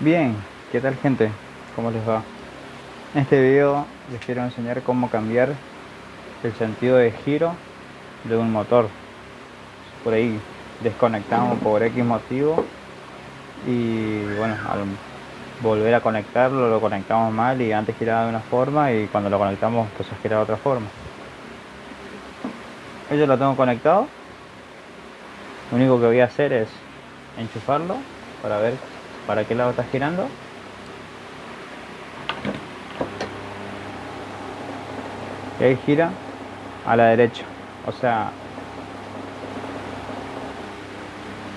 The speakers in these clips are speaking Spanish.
Bien, ¿qué tal gente? ¿Cómo les va? En este video les quiero enseñar cómo cambiar el sentido de giro de un motor. Por ahí desconectamos por X motivo y bueno, al volver a conectarlo lo conectamos mal y antes giraba de una forma y cuando lo conectamos pues gira de otra forma. Yo lo tengo conectado. Lo único que voy a hacer es enchufarlo para ver para qué lado está girando y ahí gira a la derecha. O sea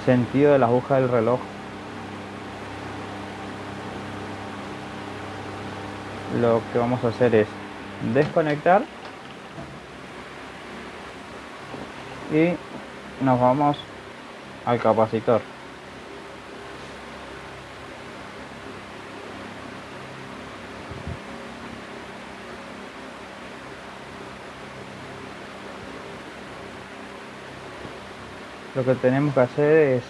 sentido de la aguja del reloj. Lo que vamos a hacer es desconectar y nos vamos al capacitor lo que tenemos que hacer es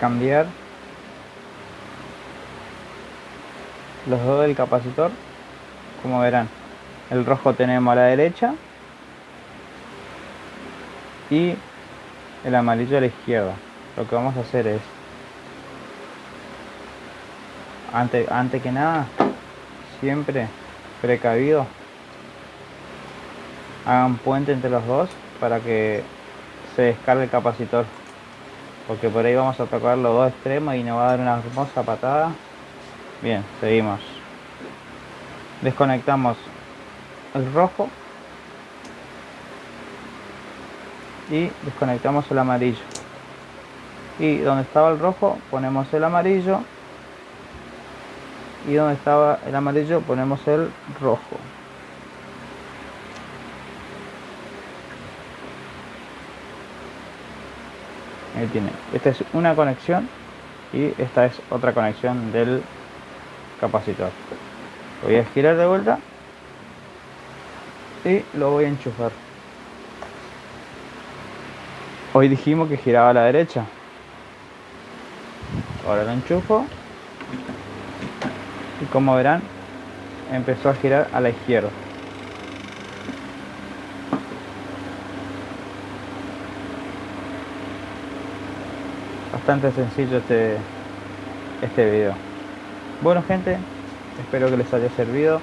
cambiar los dos del capacitor. Como verán el rojo tenemos a la derecha y el amarillo a la izquierda. Lo que vamos a hacer es antes, antes que nada siempre precavido hagan puente entre los dos para que se descargue el capacitor. Porque por ahí vamos a tocar los dos extremos y nos va a dar una hermosa patada. Bien, seguimos. Desconectamos el rojo. Y desconectamos el amarillo. Y donde estaba el rojo ponemos el amarillo. Y donde estaba el amarillo ponemos el rojo ahí tiene. Esta es una conexión y esta es otra conexión del capacitor. Voy a girar de vuelta y lo voy a enchufar. Hoy dijimos que giraba a la derecha. Ahora lo enchufo. Y como verán empezó a girar a la izquierda bastante sencillo este, este video. Bueno gente, espero que les haya servido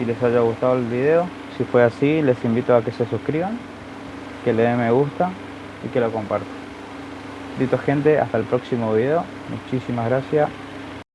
y les haya gustado el video. Si fue así, les invito a que se suscriban, que le den me gusta y que lo compartan. Listo gente, hasta el próximo video. Muchísimas gracias.